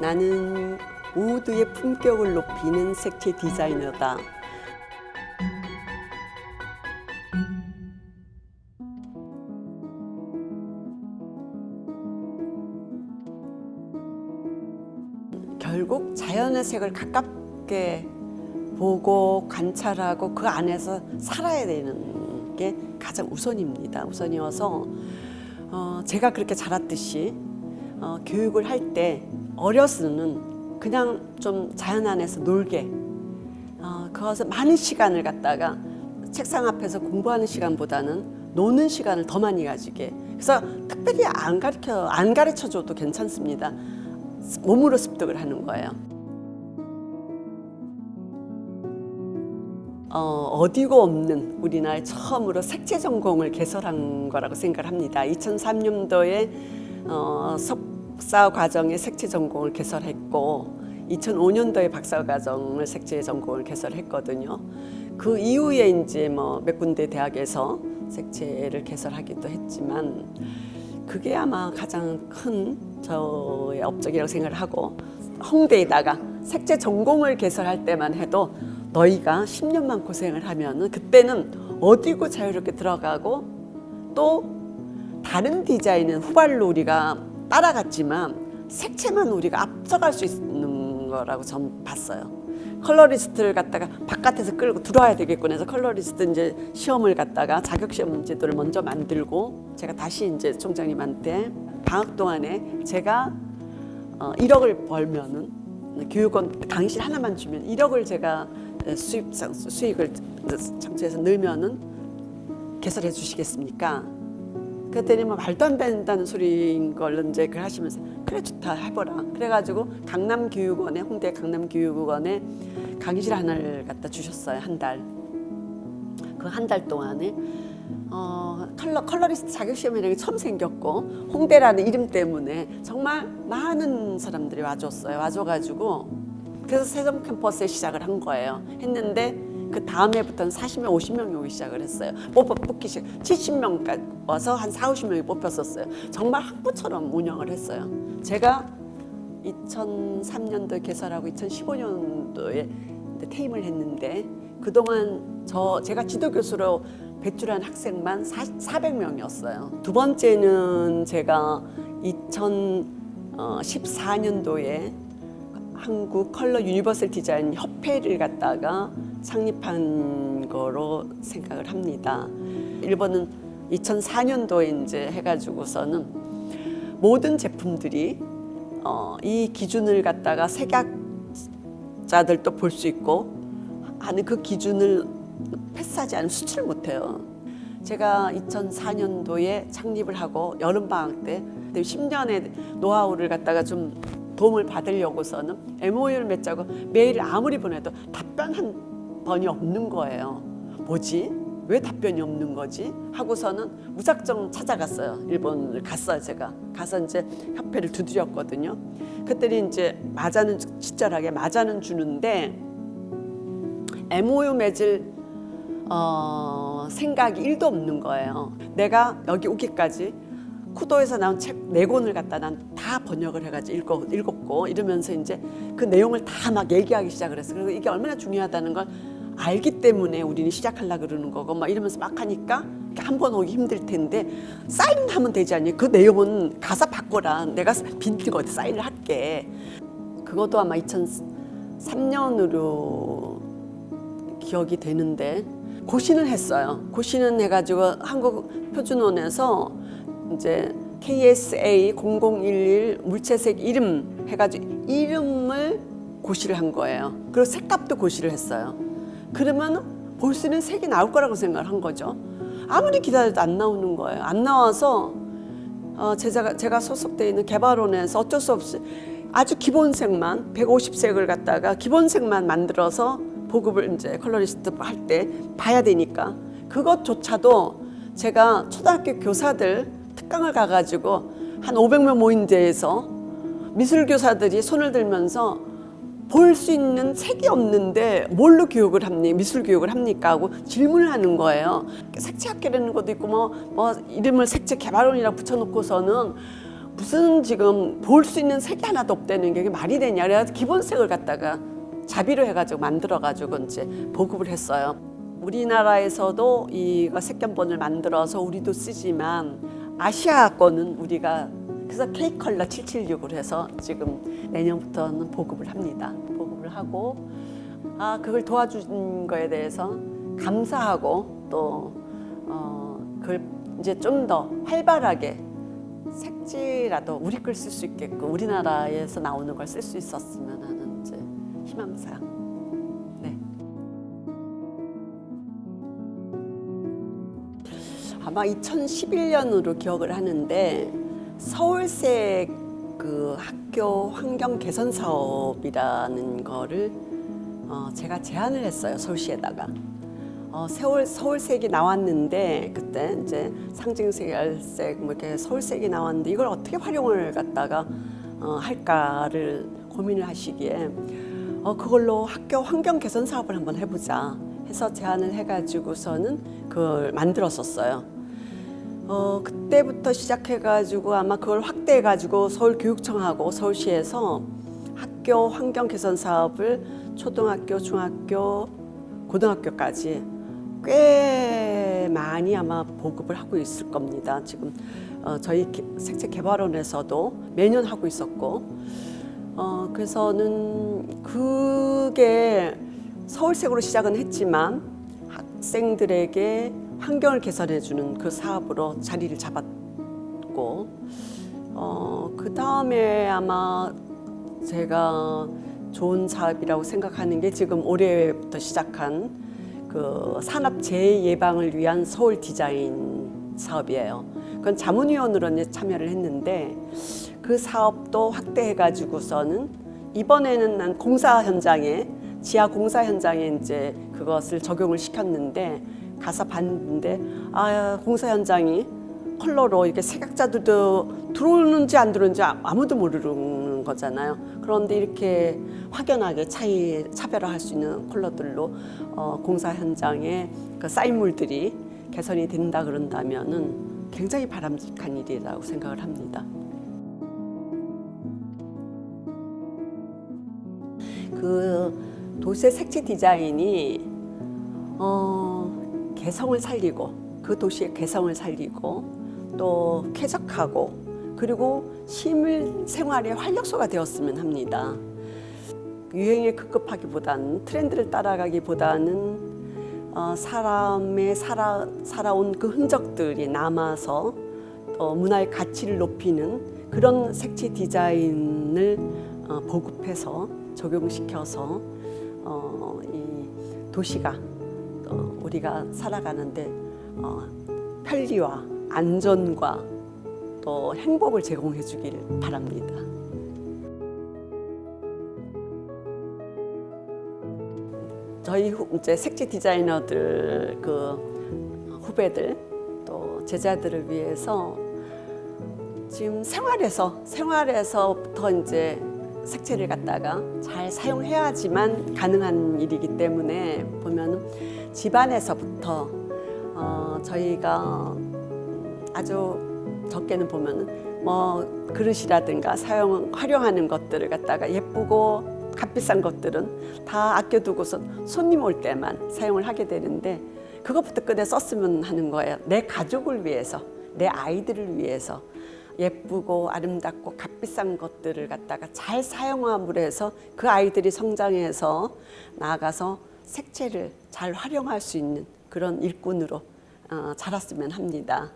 나는 모두의 품격을 높이는 색채 디자이너다. 결국 자연의 색을 가깝게 보고 관찰하고 그 안에서 살아야 되는 게 가장 우선입니다. 우선이어서 어, 제가 그렇게 자랐듯이 어, 교육을 할때 어려서는 그냥 좀 자연 안에서 놀게 어, 그것을 많은 시간을 갖다가 책상 앞에서 공부하는 시간보다는 노는 시간을 더 많이 가지게 그래서 특별히 안 가르쳐 안 가르쳐 줘도 괜찮습니다. 몸으로 습득을 하는 거예요. 어, 어디고 없는 우리나라의 처음으로 색채 전공을 개설한 거라고 생각을 합니다. 2003년도에 어, 석 사 과정에 색채 전공을 개설했고 2005년도에 박사 과정을 색채 전공을 개설했거든요. 그 이후에 이제 뭐 몇 군데 대학에서 색채를 개설하기도 했지만 그게 아마 가장 큰 저의 업적이라고 생각을 하고 홍대에다가 색채 전공을 개설할 때만 해도 너희가 10년만 고생을 하면 은 그때는 어디고 자유롭게 들어가고 또 다른 디자인은 후발로 우리가 따라갔지만 색채만 우리가 앞서갈 수 있는 거라고 전 봤어요. 컬러리스트를 갖다가 바깥에서 끌고 들어와야 되겠군 해서 컬러리스트 이제 시험을 갖다가 자격 시험 제도를 먼저 만들고 제가 다시 이제 총장님한테 방학 동안에 제가 어 1억을 벌면은 교육원 강의실 하나만 주면 1억을 제가 수입 수익을 창출해서 늘면은 개설해 주시겠습니까? 그랬더니 뭐 말도 안 된다는 소리인 걸 이제 그 하시면서 그래 좋다 해보라. 그래가지고 강남교육원에 홍대 강남교육원에 강의실 하나를 갖다 주셨어요 한 달 그 한 달 동안에. 어, 컬러, 컬러리스트 자격시험이라는 게 처음 생겼고 홍대라는 이름 때문에 정말 많은 사람들이 와줬어요. 와줘가지고 그래서 세종 캠퍼스에 시작을 한 거예요. 했는데 그 다음 해부터는 40명, 50명이 오기 시작을 했어요. 뽑아 뽑기 시작. 70명까지 와서 한 4, 50명이 뽑혔었어요. 정말 학부처럼 운영을 했어요. 제가 2003년도에 개설하고 2015년도에 퇴임을 했는데 그동안 저 제가 지도 교수로 배출한 학생만 400명이었어요. 두 번째는 제가 2014년도에 한국 컬러 유니버설 디자인 협회를 갖다가 창립한 거로 생각을 합니다. 일본은 2004년도에 이제 해가지고서는 모든 제품들이 어, 이 기준을 갖다가 색약자들도 볼 수 있고 하는 그 기준을 패스하지 않으면 수출을 못해요. 제가 2004년도에 창립을 하고 여름방학 때 10년의 노하우를 갖다가 좀 도움을 받으려고서는 MOU를 맺자고 메일을 아무리 보내도 답변 한 번이 없는 거예요. 뭐지? 왜 답변이 없는 거지? 하고서는 무작정 찾아갔어요. 일본을 갔어요, 제가. 가서 이제 협회를 두드렸거든요. 그때는 이제 맞아는 친절하게 맞아는 주는데 MOU 맺을 어, 생각이 일도 없는 거예요. 내가 여기 오기까지 쿠도에서 나온 책 네 권을 갖다 난 다 번역을 해가지고 읽고, 읽었고 이러면서 이제 그 내용을 다 막 얘기하기 시작을 했어요. 그리고 이게 얼마나 중요하다는 걸 알기 때문에 우리는 시작하려고 그러는 거고 막 이러면서 막 하니까 한 번 오기 힘들 텐데 사인하면 되지 않니? 그 내용은 가사 바꿔라. 내가 빈티가 어디 사인을 할게. 그것도 아마 2003년으로 기억이 되는데 고시는 했어요. 고시는 해가지고 한국 표준원에서 이제 KSA 0011 물체색 이름 해가지고 이름을 고시를 한 거예요. 그리고 색값도 고시를 했어요. 그러면 볼 수 있는 색이 나올 거라고 생각을 한 거죠. 아무리 기다려도 안 나오는 거예요. 안 나와서 어, 제가, 제가 소속돼 있는 개발원에서 어쩔 수 없이 아주 기본색만 150색을 갖다가 기본색만 만들어서 보급을 이제 컬러리스트 할 때 봐야 되니까 그것조차도 제가 초등학교 교사들 특강을 가가지고 한 500명 모인 데에서 미술교사들이 손을 들면서 볼 수 있는 색이 없는데 뭘로 교육을 합니까? 미술 교육을 합니까? 하고 질문을 하는 거예요. 색채학교라는 것도 있고 뭐, 뭐 이름을 색채 개발원이라고 붙여놓고서는 무슨 지금 볼 수 있는 색이 하나도 없다는 게 말이 되냐 그래서 기본색을 갖다가 자비로 해가지고 만들어가지고 이제 보급을 했어요. 우리나라에서도 이거 색견본을 만들어서 우리도 쓰지만 아시아권은 우리가 그래서 K 컬러 776으로 해서 지금 내년부터는 보급을 합니다. 보급을 하고 아 그걸 도와준 거에 대해서 감사하고 또 어, 그걸 이제 좀 더 활발하게 색지라도 우리 걸 쓸 수 있게끔 우리나라에서 나오는 걸 쓸 수 있었으면 하는 이제 희망사. 네. 아마 2011년으로 기억을 하는데 서울색 그 학교 환경 개선 사업이라는 거를 어, 제가 제안을 했어요 서울시에다가 어, 서울 서울색이 나왔는데 그때 이제 상징색, 열색 뭐 이렇게 서울색이 나왔는데 이걸 어떻게 활용을 갖다가 어, 할까를 고민을 하시기에 어, 그걸로 학교 환경 개선 사업을 한번 해보자 해서 제안을 해가지고서는 그걸 만들었었어요. 어, 그때부터 시작해가지고 아마 그걸 확대해가지고 서울교육청하고 서울시에서 학교 환경 개선 사업을 초등학교, 중학교, 고등학교까지 꽤 많이 아마 보급을 하고 있을 겁니다. 지금 어, 저희 개- 색채 개발원에서도 매년 하고 있었고, 어, 그래서는 그게 서울색으로 시작은 했지만 학생들에게 환경을 개선해주는 그 사업으로 자리를 잡았고, 어, 그 다음에 아마 제가 좋은 사업이라고 생각하는 게 지금 올해부터 시작한 그 산업 재해 예방을 위한 서울 디자인 사업이에요. 그건 자문위원으로 이제 참여를 했는데 그 사업도 확대해 가지고서는 이번에는 난 공사 현장에 지하 공사 현장에 이제 그것을 적용을 시켰는데 가서 봤는데 아 공사 현장이 컬러로 이렇게 색약자들도 들어오는지 안 들어오는지 아- 아무도 모르는 거잖아요. 그런데 이렇게 확연하게 차이 차별화할 수 있는 컬러들로 어, 공사 현장에 그 쌓인물들이 개선이 된다 그런다면은 굉장히 바람직한 일이라고 생각을 합니다. 그 도시의 색채 디자인이 어, 개성을 살리고 그 도시의 개성을 살리고 또 쾌적하고 그리고 시민 생활의 활력소가 되었으면 합니다. 유행에 급급하기보다는 트렌드를 따라가기보다는 어, 사람의 살아, 살아온 그 흔적들이 남아서 또 문화의 가치를 높이는 그런 색채 디자인을 어, 보급해서 적용시켜서 어, 이 도시가 어, 우리가 살아가는데 어, 편리와 안전과 또 행복을 제공해 주길 바랍니다. 저희 후- 이제 색지 디자이너들 그 후배들 또 제자들을 위해서 지금 생활에서 생활에서부터 이제 색채를 갖다가 잘 사용해야지만 가능한 일이기 때문에 보면은 집안에서부터 어, 저희가 아주 적게는 보면은 뭐 그릇이라든가 사용 활용하는 것들을 갖다가 예쁘고 값비싼 것들은 다 아껴두고서 손님 올 때만 사용을 하게 되는데 그것부터 꺼내 썼으면 하는 거예요. 내 가족을 위해서, 내 아이들을 위해서 예쁘고 아름답고 값비싼 것들을 갖다가 잘 사용함으로 해서 그 아이들이 성장해서 나아가서 색채를 잘 활용할 수 있는 그런 일꾼으로 어, 자랐으면 합니다.